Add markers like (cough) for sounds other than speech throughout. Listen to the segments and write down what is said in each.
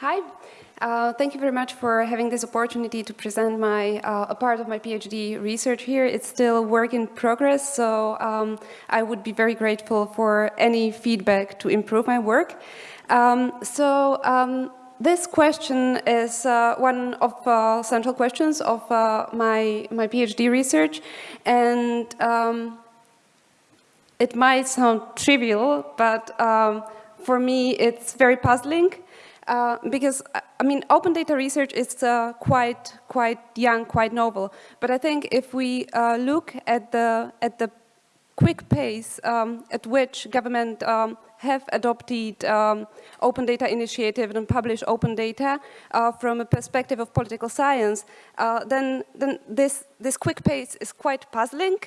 Hi. Uh, thank you very much for having this opportunity to present my uh, a part of my PhD research here. It's still work in progress, so um, I would be very grateful for any feedback to improve my work. Um, so um, this question is uh, one of uh, central questions of uh, my my PhD research, and um, it might sound trivial, but um, for me it's very puzzling. Uh, because I mean, open data research is uh, quite quite young, quite novel. But I think if we uh, look at the at the quick pace um, at which government um, have adopted um, open data initiative and publish open data uh, from a perspective of political science, uh, then then this this quick pace is quite puzzling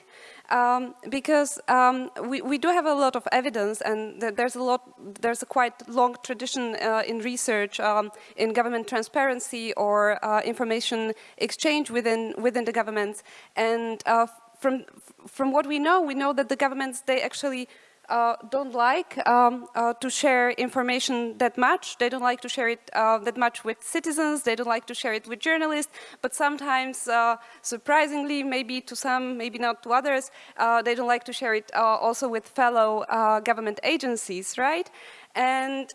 um, because um, we, we do have a lot of evidence and there's a lot, there's a quite long tradition uh, in research um, in government transparency or uh, information exchange within, within the governments. And uh, from, from what we know, we know that the governments, they actually uh, don't like um, uh, to share information that much. They don't like to share it uh, that much with citizens. They don't like to share it with journalists. But sometimes, uh, surprisingly, maybe to some, maybe not to others, uh, they don't like to share it uh, also with fellow government agencies, right? And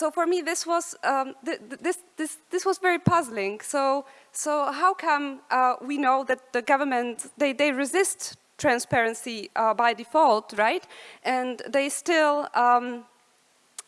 so for me, this was um, th this this this was very puzzling. So so how come we know that the government they they resist transparency uh, by default, right? And they still um,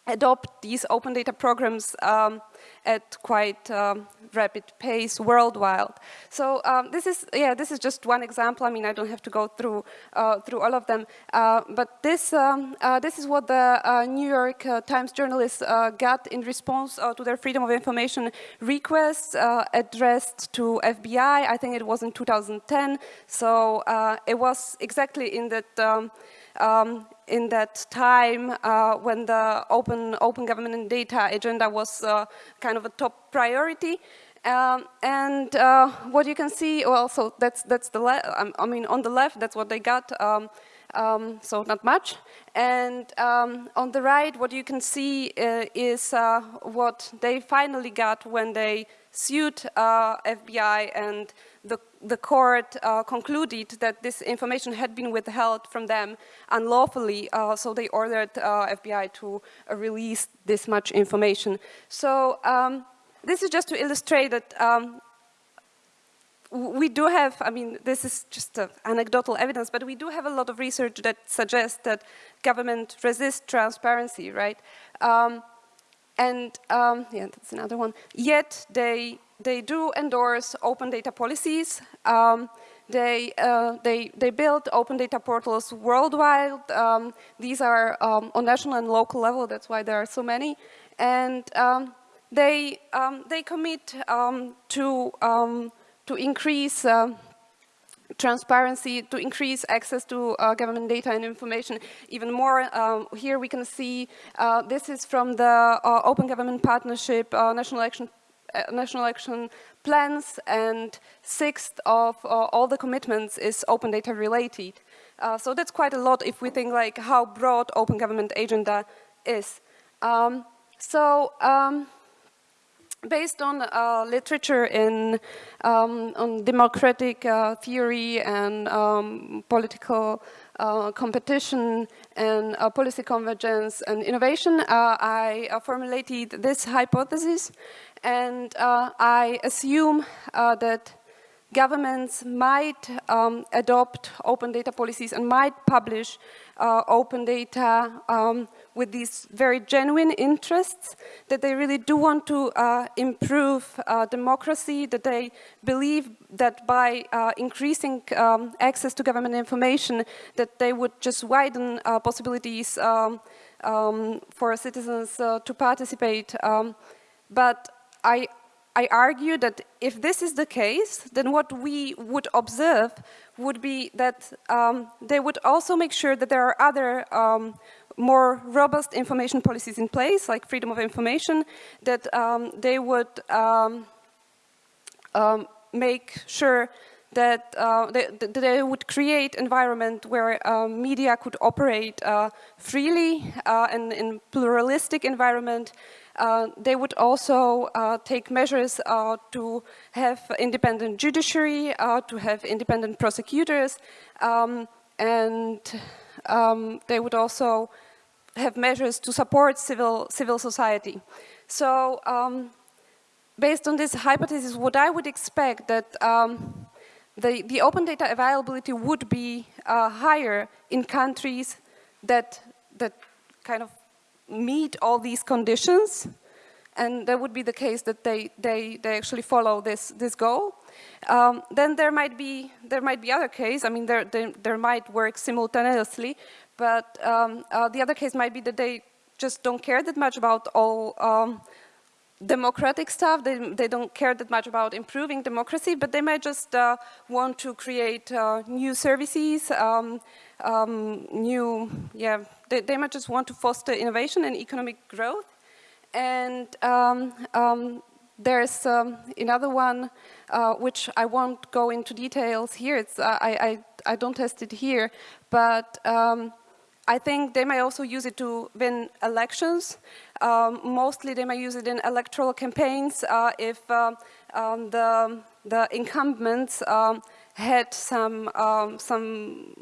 adopt these open data programs um, at quite um, rapid pace worldwide. So um, this is, yeah, this is just one example. I mean, I don't have to go through uh, through all of them, uh, but this um, uh, this is what the uh, New York uh, Times journalists uh, got in response to their freedom of information request addressed to FBI. I think it was in 2010. So it was exactly in that. Um, in that time uh, when the open, open government and data agenda was uh, kind of a top priority. Um, and uh, what you can see, well, so that's, that's the, um, I mean, on the left, that's what they got, um, um so not much. And um, on the right, what you can see uh, is uh, what they finally got when they sued uh, FBI and the, court uh, concluded that this information had been withheld from them unlawfully, uh, so they ordered uh, FBI to uh, release this much information. So um, this is just to illustrate that um, we do have, I mean, this is just anecdotal evidence, but we do have a lot of research that suggests that government resists transparency, right? Um, and um, yeah, that's another one. Yet they they do endorse open data policies. Um, they, uh, they, they build open data portals worldwide. Um, these are um, on national and local level, that's why there are so many. And um, they, um, they commit to, to increase transparency, to increase access to uh, government data and information even more. Here we can see, uh, this is from the uh, Open Government Partnership uh, National Action uh, national action plans and sixth of uh, all the commitments is open data related. Uh, so that's quite a lot if we think like how broad open government agenda is. Um, so um, based on uh, literature in um, on democratic uh, theory and um, political uh, competition and uh, policy convergence and innovation, uh, I uh, formulated this hypothesis and uh, I assume uh, that governments might um, adopt open data policies and might publish uh, open data um, with these very genuine interests, that they really do want to uh, improve uh, democracy, that they believe that by uh, increasing um, access to government information, that they would just widen possibilities um, um, for citizens to participate. Um, but I, I argue that if this is the case, then what we would observe would be that um, they would also make sure that there are other um, more robust information policies in place, like freedom of information, that um, they would um, um, make sure that uh, they, they, would create environment where uh, media could operate uh, freely uh, and in pluralistic environment. Uh, they would also uh, take measures to have independent judiciary, to have independent prosecutors, um, and um, they would also have measures to support civil, civil society. So um, based on this hypothesis, what I would expect that um, the, the open data availability would be uh, higher in countries that, that kind of meet all these conditions. And that would be the case that they, they, they actually follow this, this goal. Um, then there might be there might be other case. I mean, there there, there might work simultaneously, but um, uh, the other case might be that they just don't care that much about all um, democratic stuff. They, they don't care that much about improving democracy, but they might just uh, want to create uh, new services, um, um, new, yeah, they, they, might just want to foster innovation and economic growth. And um, um there's um, another one, uh, which I won't go into details here. It's, uh, I, I, I, don't test it here, but um, I think they might also use it to win elections. Um, mostly they may use it in electoral campaigns uh, if uh, um, the, the incumbents um, had some, um, some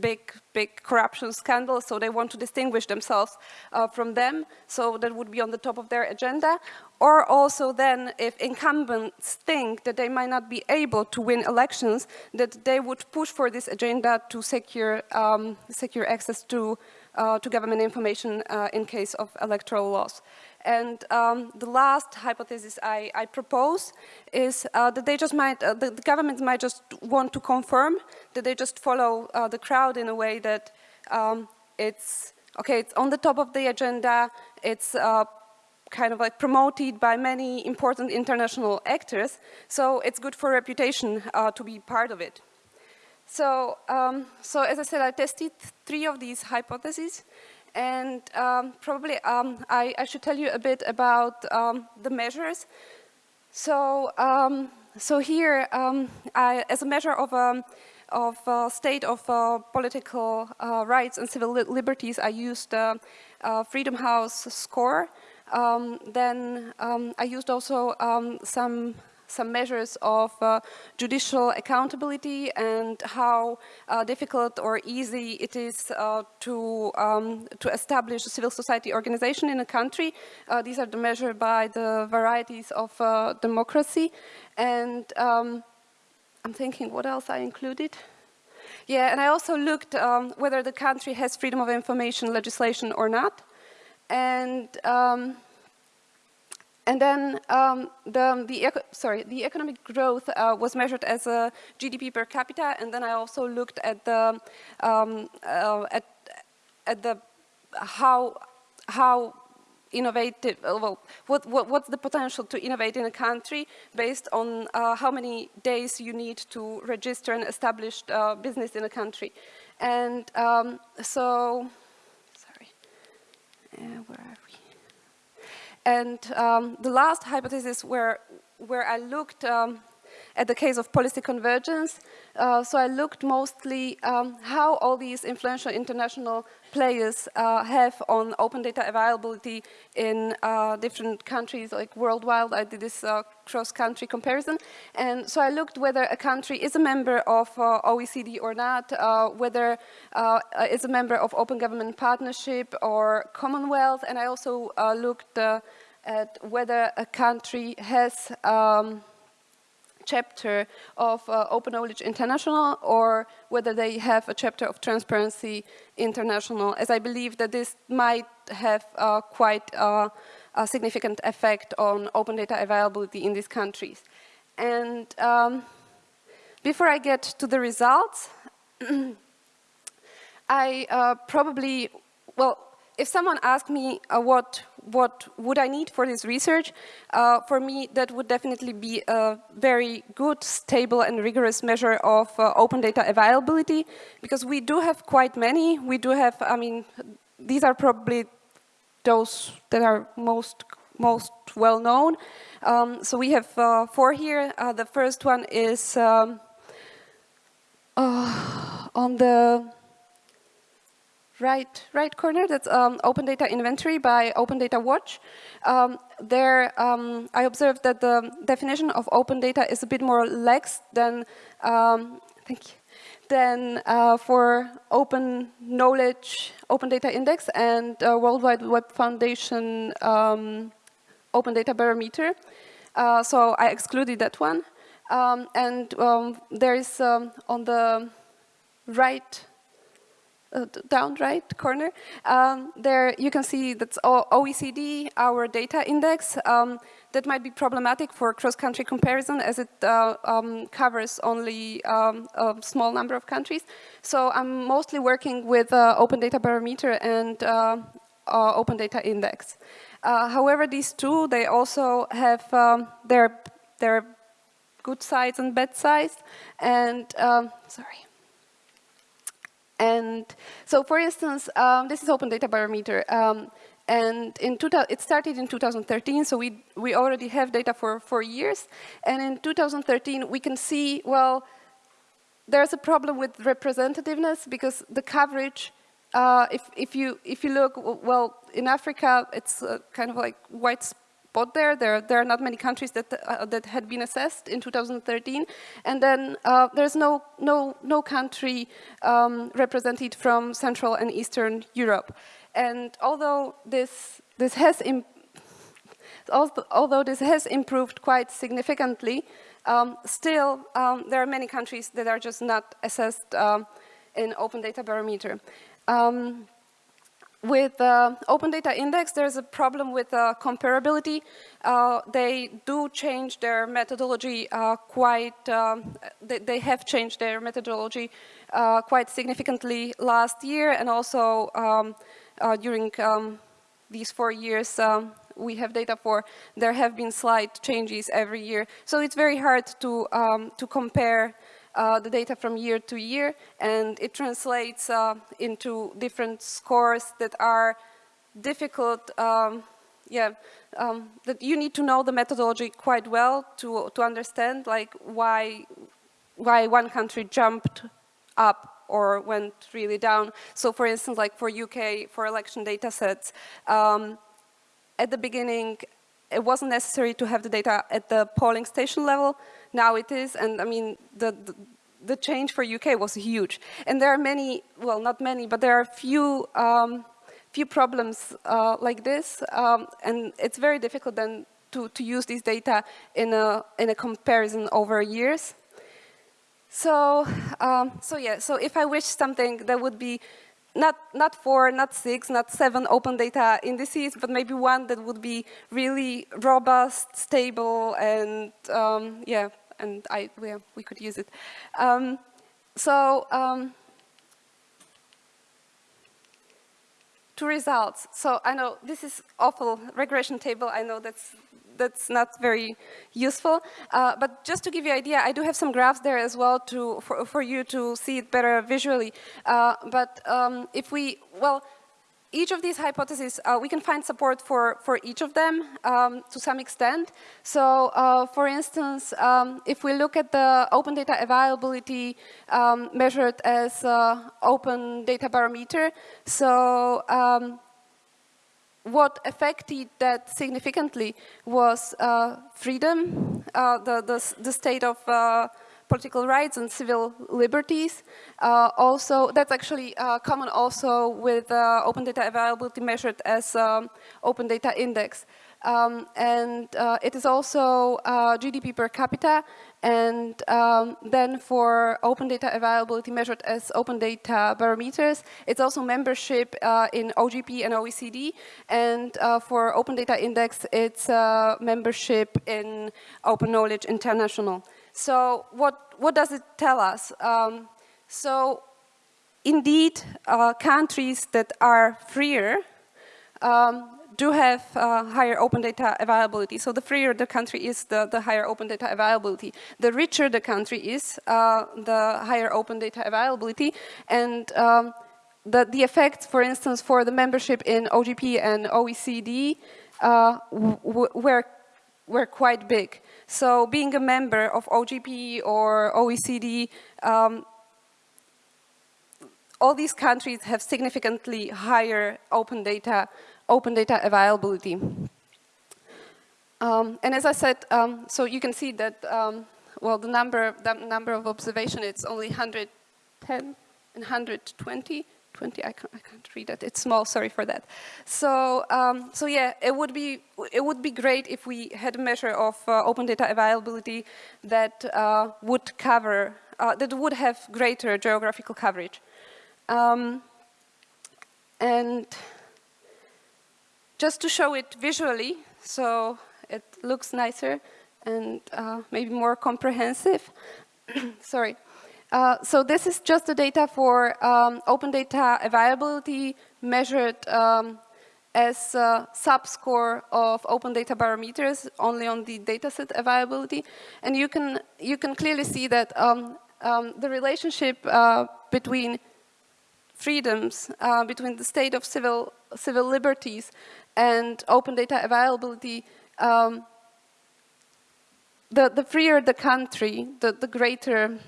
big, big corruption scandals, so they want to distinguish themselves uh, from them, so that would be on the top of their agenda. Or also then, if incumbents think that they might not be able to win elections, that they would push for this agenda to secure, um, secure access to, to government information uh, in case of electoral loss. And um, the last hypothesis I, I propose is uh, that they just might, uh, the, the, government might just want to confirm that they just follow uh, the crowd in a way that um, it's, okay, it's on the top of the agenda, it's uh, kind of like promoted by many important international actors. So it's good for reputation uh, to be part of it. So, um, so as I said, I tested three of these hypotheses. And um, probably um, I, I, should tell you a bit about um, the measures. So, um, so here, I, as a measure of of uh, state of uh, political uh, rights and civil li liberties, I used uh, Freedom House score. Um, then um, I used also um, some some measures of uh, judicial accountability and how uh, difficult or easy it is uh, to um, to establish a civil society organization in a country. Uh, these are the measured by the varieties of uh, democracy, and um, I'm thinking what else I included. Yeah, and I also looked um, whether the country has freedom of information legislation or not, and um, and then um, the, the, sorry, the economic growth uh, was measured as a GDP per capita, and then I also looked at the um, uh, at at the how how innovative, uh, well, what, what, what's the potential to innovate in a country based on uh, how many days you need to register an established uh, business in a country. And um, so, sorry, uh, where are we? And um, the last hypothesis where, where I looked um, at the case of policy convergence, uh, so I looked mostly um, how all these influential international players uh, have on open data availability in uh, different countries, like worldwide. I did this uh, cross-country comparison. And so I looked whether a country is a member of uh, OECD or not, uh, whether is a member of Open Government Partnership or Commonwealth, and I also looked at whether a country has um, chapter of uh, Open Knowledge International or whether they have a chapter of Transparency International, as I believe that this might have uh, quite uh, a significant effect on open data availability in these countries. And um, before I get to the results, (clears throat) I uh, probably, well, if someone asked me uh, what what would I need for this research, uh, for me that would definitely be a very good, stable and rigorous measure of uh, open data availability because we do have quite many. We do have, I mean, these are probably those that are most most well known. Um, so we have uh, four here. Uh, the first one is um, uh, on the right right corner, that's um, Open Data Inventory by Open Data Watch. Um, there, um, I observed that the definition of open data is a bit more lax than, um, thank you, than uh, for Open Knowledge, Open Data Index, and uh, World Wide Web Foundation um, Open Data Barometer. Uh, so I excluded that one. Um, and there is on the right uh, down right corner, um, there you can see that's OECD, our data index. Um, that might be problematic for cross-country comparison as it uh, um, covers only um, a small number of countries. So I'm mostly working with uh, Open Data Barometer and uh, uh, Open Data Index. Uh, however, these two, they also have um, their, their good sides and bad sides. And, um, sorry. And so, for instance, um, this is Open Data Barometer. Um, and in it started in 2013, so we, we already have data for four years. And in 2013, we can see, well, there's a problem with representativeness because the coverage, uh, if, if, you, if you look, well, in Africa, it's uh, kind of like white spot there. There, there are not many countries that, uh, that had been assessed in 2013. And then uh, there's no, no, no country um, represented from Central and Eastern Europe. And although this, this has although this has improved quite significantly, um, still um, there are many countries that are just not assessed um, in Open Data Barometer. Um, with uh, Open Data Index, there's a problem with uh, comparability. Uh, they do change their methodology uh, quite, um, they, they, have changed their methodology uh, quite significantly last year and also um, uh, during um, these four years um, we have data for, there have been slight changes every year. So it's very hard to, um, to compare uh, the data from year to year, and it translates uh, into different scores that are difficult. Um, yeah, um, that you need to know the methodology quite well to to understand like why why one country jumped up or went really down. So, for instance, like for UK for election data sets, um, at the beginning it wasn't necessary to have the data at the polling station level. Now it is, and I mean, the, the, the change for UK was huge. And there are many, well, not many, but there are few, um, few problems uh, like this, um, and it's very difficult then to, to use this data in a, in a comparison over years. So, um, so yeah, so if I wish something that would be not, not four, not six, not seven open data indices, but maybe one that would be really robust, stable, and um, yeah, and I, we, we could use it. Um, so, um, to results. So I know this is awful regression table. I know that's that's not very useful. Uh, but just to give you an idea, I do have some graphs there as well to for, for you to see it better visually. Uh, but um, if we, well, each of these hypotheses, uh, we can find support for, for each of them um, to some extent. So, uh, for instance, um, if we look at the open data availability um, measured as uh, open data barometer, so um, what affected that significantly was uh, freedom, uh, the, the, the, state of uh, political rights and civil liberties. Uh, also, that's actually uh, common also with uh, open data availability measured as um, open data index. Um, and uh, it is also uh, GDP per capita and um, then for open data availability measured as open data barometers, it's also membership uh, in OGP and OECD. And uh, for open data index, it's uh, membership in Open Knowledge International. So what, what does it tell us? Um, so indeed, uh, countries that are freer um, do have uh, higher open data availability. So the freer the country is, the, the higher open data availability. The richer the country is, uh, the higher open data availability. And um, the, the effects, for instance, for the membership in OGP and OECD uh, were, were quite big. So being a member of OGP or OECD um, all these countries have significantly higher open data, open data availability. Um, and as I said, um, so you can see that, um, well, the number, the number of observation, it's only 110 and 120. 20, I can't, I can't read it, it's small, sorry for that. So, um, so yeah, it would be, it would be great if we had a measure of uh, open data availability that uh, would cover, uh, that would have greater geographical coverage. Um, and just to show it visually, so it looks nicer and uh, maybe more comprehensive. (clears throat) Sorry. Uh, so this is just the data for um, open data availability measured um, as a subscore of open data barometers only on the dataset availability. And you can, you can clearly see that um, um the relationship uh, between freedoms, uh, between the state of civil, civil liberties and open data availability um, the, the freer the country, the, the greater,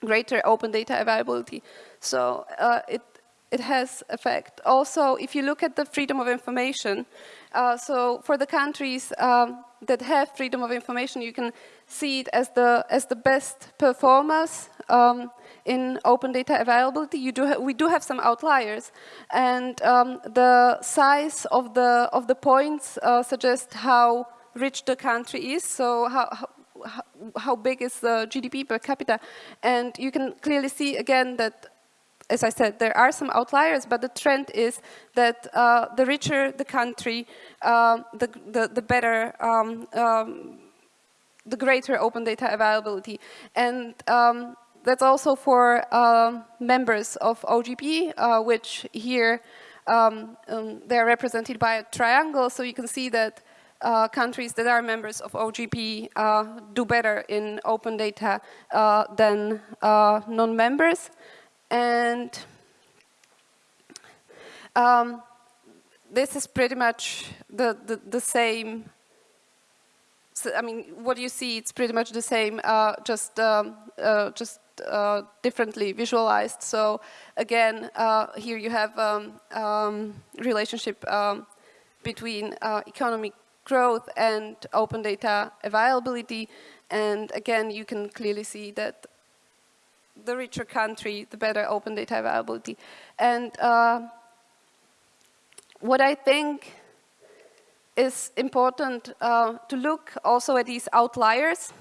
greater open data availability. So uh, it, it has effect. Also, if you look at the freedom of information, uh, so for the countries um, that have freedom of information, you can see it as the, as the best performers um, in open data availability. You do we do have some outliers, and um, the size of the of the points uh, suggest how rich the country is. So how, how how big is the GDP per capita, and you can clearly see again that as I said, there are some outliers, but the trend is that uh, the richer the country, uh, the, the, the, better, um, um, the greater open data availability. And um, that's also for um, members of OGP, uh, which here um, um, they're represented by a triangle. So you can see that uh, countries that are members of OGP uh, do better in open data uh, than uh, non-members. And um, this is pretty much the, the, the same so, I mean, what you see, it's pretty much the same, uh, just um, uh, just uh, differently visualized. So again, uh, here you have um, um, relationship um, between uh, economic growth and open data availability. And again, you can clearly see that the richer country, the better open data availability. And what I think is important uh, to look also at these outliers.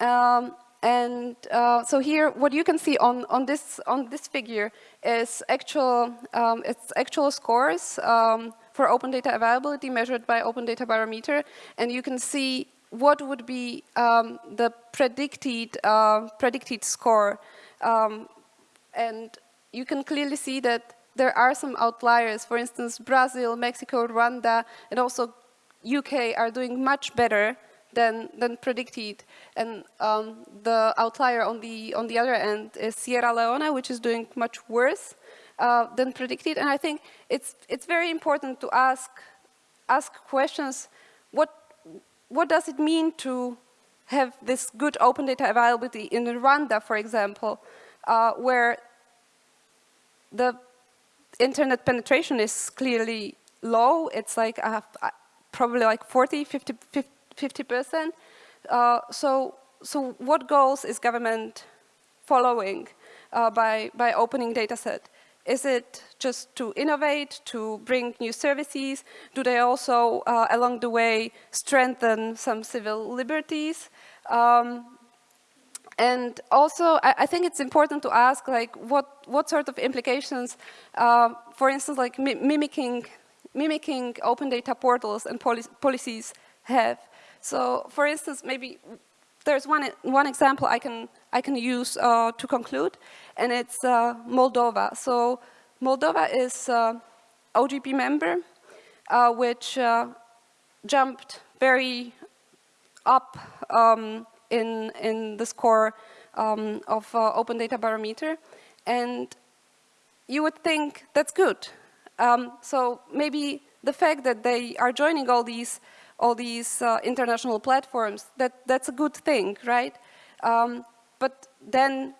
Um, and uh, so here, what you can see on, on, this, on this figure is actual, um, it's actual scores um, for open data availability measured by Open Data Barometer. And you can see what would be um, the predicted, uh, predicted score. Um, and you can clearly see that there are some outliers. For instance, Brazil, Mexico, Rwanda, and also UK are doing much better than, than predicted. And um, the outlier on the, on the other end is Sierra Leone, which is doing much worse uh, than predicted. And I think it's, it's very important to ask, ask questions, what, what does it mean to have this good open data availability in Rwanda, for example, uh, where the internet penetration is clearly low. It's like uh, probably like 40, 50, 50 50%. Uh, so, so what goals is government following uh, by, by opening dataset? Is it just to innovate, to bring new services? Do they also, uh, along the way, strengthen some civil liberties? Um, and also, I, I, think it's important to ask, like, what, what sort of implications, uh, for instance, like mimicking, mimicking open data portals and policies have. So for instance, maybe there's one, one example I can, I can use uh, to conclude, and it's uh, Moldova. So Moldova is uh, OGP member, uh, which uh, jumped very up um, in, in the score um, of uh, Open Data Barometer. And you would think that's good. Um, so maybe the fact that they are joining all these all these uh, international platforms, that, that's a good thing, right? Um, but then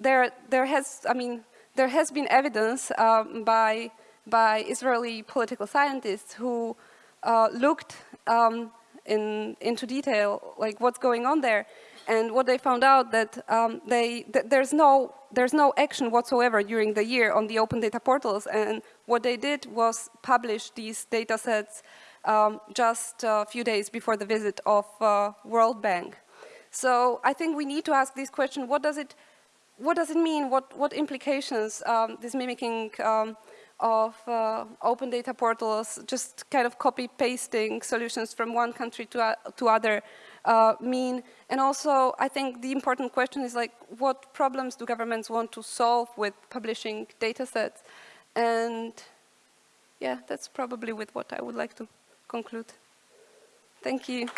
there, there has, I mean, there has been evidence um, by, by Israeli political scientists who uh, looked um, in, into detail, like what's going on there. And what they found out that um, they, th there's, no, there's no action whatsoever during the year on the open data portals. And what they did was publish these data sets um, just a few days before the visit of uh, World Bank. So I think we need to ask this question, what does it, what does it mean, what, what implications um, this mimicking um, of uh, open data portals, just kind of copy pasting solutions from one country to, uh, to other uh, mean? And also, I think the important question is like, what problems do governments want to solve with publishing data sets? And yeah, that's probably with what I would like to conclude. Thank you.